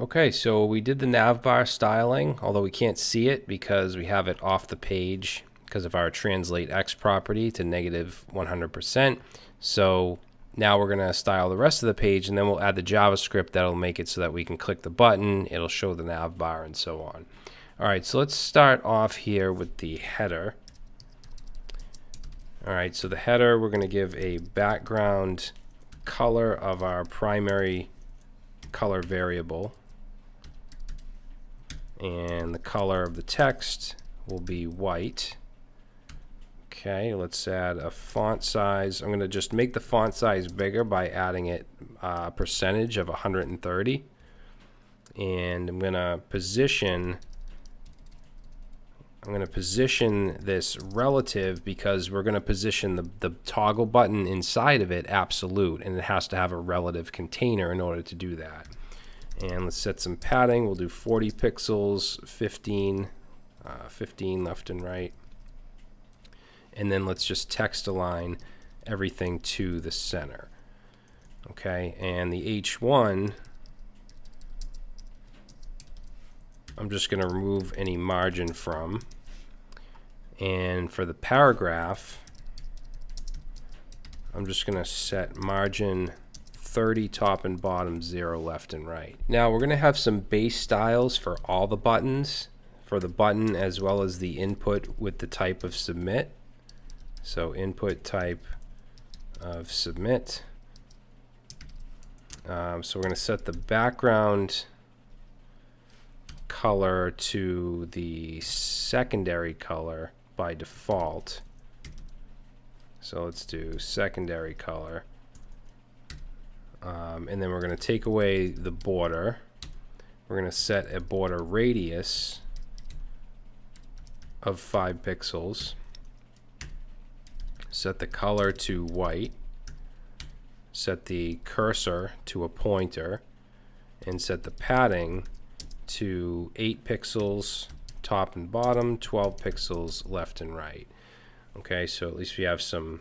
Okay, so we did the navbar styling, although we can't see it because we have it off the page because of our translate X property to negative 100%. So now we're going to style the rest of the page and then we'll add the JavaScript that'll make it so that we can click the button, it'll show the navbar and so on. All right, so let's start off here with the header. All right, so the header, we're going to give a background color of our primary color variable and the color of the text will be white. Okay, let's add a font size. I'm going to just make the font size bigger by adding it a uh, percentage of 130. And I'm going to position I'm going to position this relative because we're going to position the, the toggle button inside of it absolute and it has to have a relative container in order to do that. And let's set some padding. We'll do 40 pixels, 15, uh, 15 left and right. And then let's just text align everything to the center. Okay, and the H1, I'm just going to remove any margin from. And for the paragraph, I'm just going to set margin 30 top and bottom, 0 left and right. Now we're going to have some base styles for all the buttons, for the button as well as the input with the type of submit. So input type of submit. Um, so we're going to set the background color to the secondary color by default. So let's do secondary color. Um, and then we're going to take away the border. We're going to set a border radius of 5 pixels. Set the color to white. Set the cursor to a pointer. And set the padding to 8 pixels top and bottom, 12 pixels left and right. Okay, so at least we have some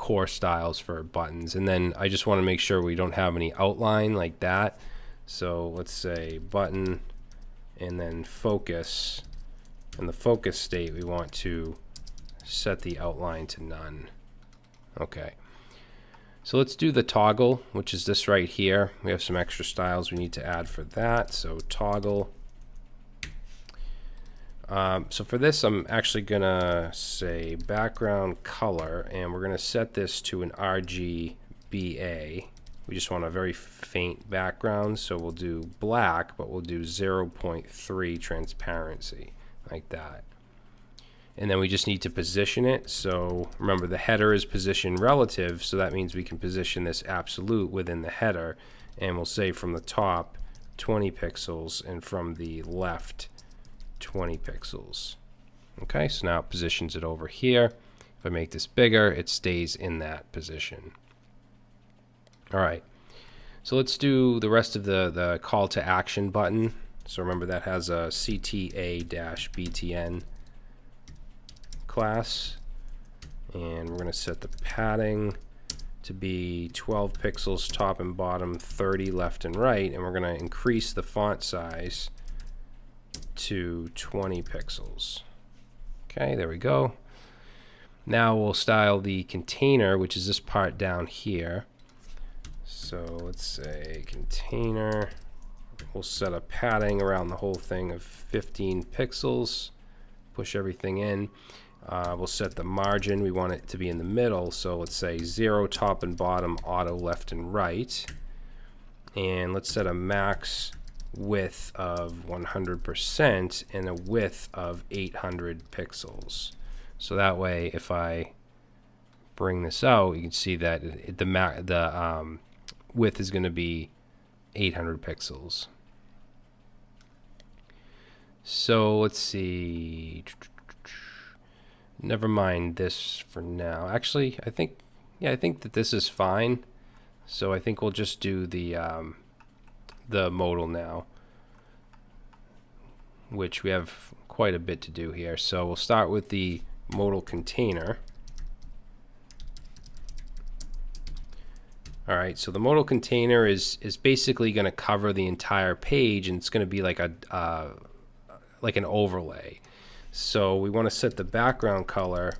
core styles for buttons. And then I just want to make sure we don't have any outline like that. So let's say button and then focus. In the focus state, we want to set the outline to none. Okay. So let's do the toggle, which is this right here. We have some extra styles we need to add for that. So toggle um, so for this, I'm actually going to say background color, and we're going to set this to an RGBA. We just want a very faint background, so we'll do black, but we'll do 0.3 transparency, like that. And then we just need to position it. So remember, the header is position relative, so that means we can position this absolute within the header. And we'll say from the top, 20 pixels, and from the left, 20 pixels. Okay, so now it positions it over here. If I make this bigger, it stays in that position. All right, so let's do the rest of the, the call to action button. So remember that has a CTA-BTN class. And we're going to set the padding to be 12 pixels top and bottom, 30 left and right. And we're going to increase the font size to 20 pixels. Okay, there we go. Now we'll style the container, which is this part down here. So let's say container. We'll set a padding around the whole thing of 15 pixels. Push everything in. Uh, we'll set the margin. We want it to be in the middle. So let's say 0 top and bottom, auto left and right. And let's set a max width of 100% and a width of 800 pixels. So that way, if I bring this out, you can see that it, the the um, width is going to be 800 pixels. So let's see. Never mind this for now. Actually, I think, yeah, I think that this is fine. So I think we'll just do the um, the modal now, which we have quite a bit to do here. So we'll start with the modal container. All right, so the modal container is is basically going to cover the entire page, and it's going to be like a uh, like an overlay. So we want to set the background color,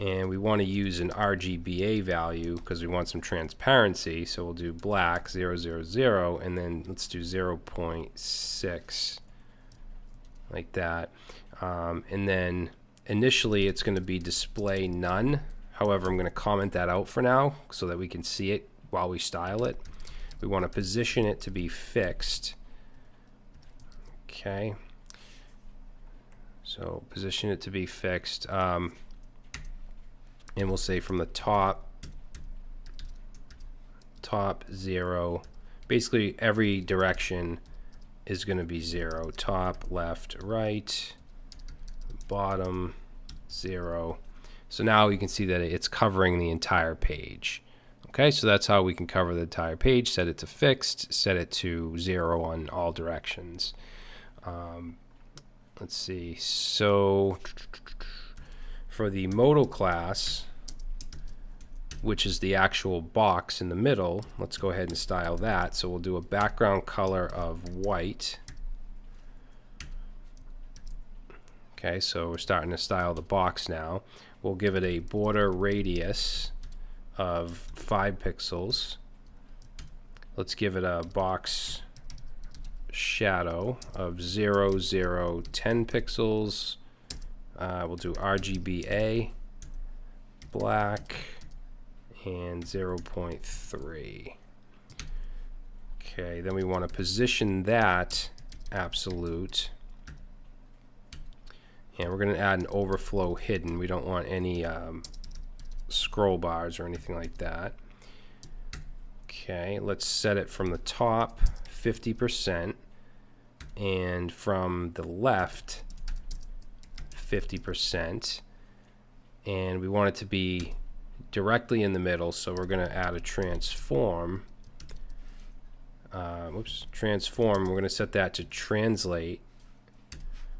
and we want to use an RGBA value because we want some transparency. So we'll do black 000, and then let's do 0.6 like that. Um, and then initially it's going to be display none However, I'm going to comment that out for now so that we can see it while we style it. We want to position it to be fixed. Okay. So position it to be fixed. Um, and we'll say from the top, top zero. Basically every direction is going to be zero. Top, left, right, bottom, zero. So now you can see that it's covering the entire page. Okay, so that's how we can cover the entire page, set it to fixed, set it to zero on all directions. Um, let's see, so for the modal class, which is the actual box in the middle, let's go ahead and style that. So we'll do a background color of white. Okay, so we're starting to style the box now. We'll give it a border radius of 5 pixels. Let's give it a box shadow of 0, 0, 10 pixels. Uh, we'll do RGBA, black, and 0.3. Okay, then we want to position that absolute and we're going to add an overflow hidden. We don't want any um, scroll bars or anything like that. Okay, let's set it from the top 50% and from the left 50% and we want it to be directly in the middle so we're going to add a transform. Uh, whoops transform we're going to set that to translate.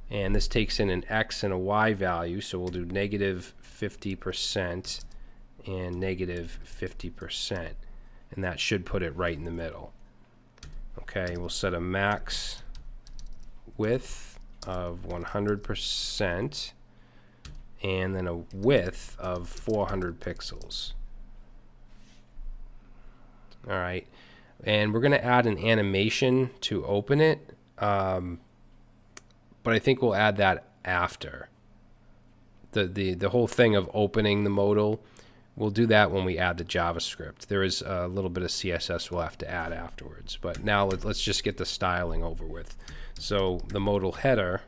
And this takes in an x and a y value so we'll do negative 50% and negative 50% and that should put it right in the middle. Okay we'll set a max width of 100% and then a width of 400 pixels alright and we're gonna add an animation to open it um, but I think we'll add that after. The, the, the whole thing of opening the modal, we'll do that when we add the JavaScript. There is a little bit of CSS we'll have to add afterwards. But now let, let's just get the styling over with. So the modal header,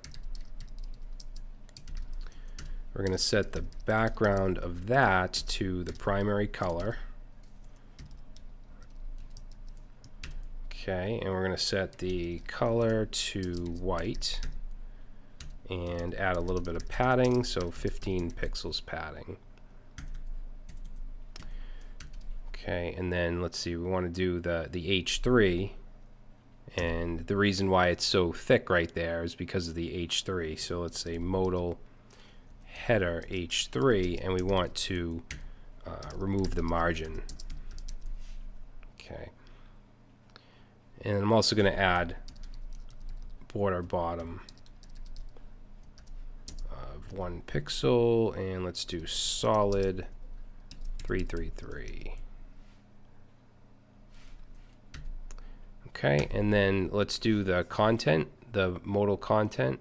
we're going to set the background of that to the primary color. Okay, and we're going to set the color to white and add a little bit of padding, so 15 pixels padding. Okay, and then let's see, we want to do the, the H3, and the reason why it's so thick right there is because of the H3. So let's say modal header H3, and we want to uh, remove the margin. Okay. And I'm also going to add border bottom of one pixel and let's do solid 333. Okay, and then let's do the content, the modal content.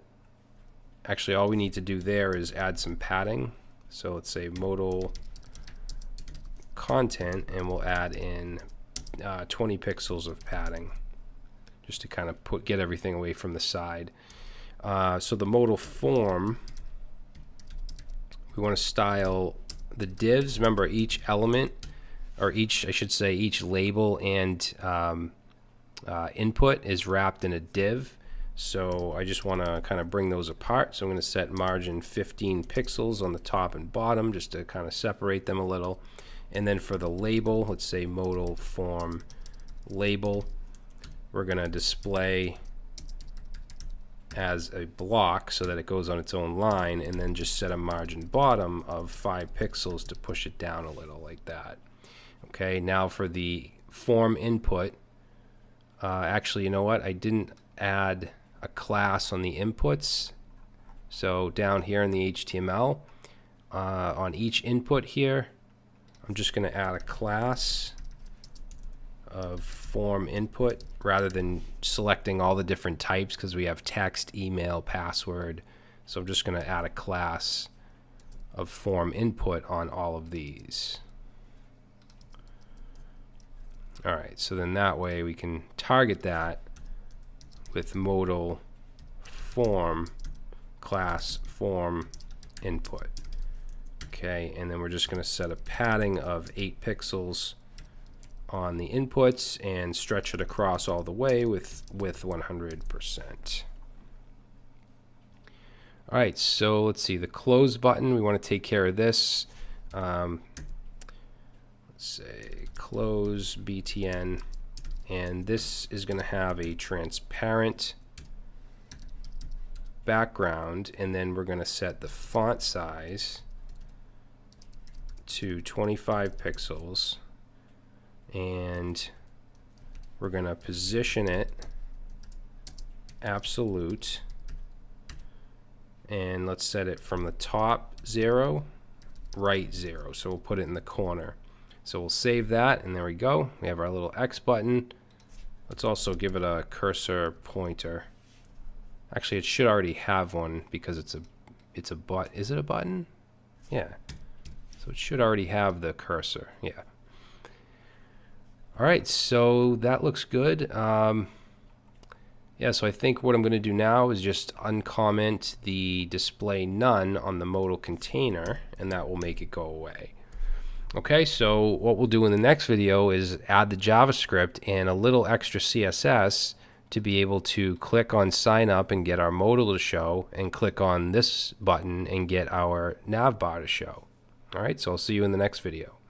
Actually, all we need to do there is add some padding. So let's say modal content, and we'll add in uh, 20 pixels of padding just to kind of put get everything away from the side. Uh, so the modal form we want to style the divs. Remember, each element, or each, I should say, each label and um, uh, input is wrapped in a div. So I just want to kind of bring those apart. So I'm going to set margin 15 pixels on the top and bottom just to kind of separate them a little. And then for the label, let's say modal form label, we're going to display as a block so that it goes on its own line and then just set a margin bottom of 5 pixels to push it down a little like that. Okay, now for the form input, uh, actually, you know what? I didn't add a class on the inputs. So down here in the HTML, uh, on each input here, I'm just going to add a class of form input rather than selecting all the different types because we have text, email, password. So I'm just going to add a class of form input on all of these. All right, so then that way we can target that with modal form class form input. Okay, and then we're just going to set a padding of 8 pixels on the inputs and stretch it across all the way with, with 100%. All right, so let's see, the close button, we want to take care of this. Um, let's say close BTN, and this is going to have a transparent background, and then we're going to set the font size to 25 pixels, and we're going to position it absolute. And let's set it from the top 0 right 0 so we'll put it in the corner. So we'll save that and there we go. We have our little X button let's also give it a cursor pointer. Actually it should already have one because it's a it's a but is it a button? Yeah. So it should already have the cursor yeah. Alright so that looks good. Um, yeah, so I think what I'm going to do now is just uncomment the display none on the modal container, and that will make it go away. Okay, so what we'll do in the next video is add the JavaScript and a little extra CSS to be able to click on sign up and get our modal to show, and click on this button and get our nav bar to show. All right, so I'll see you in the next video.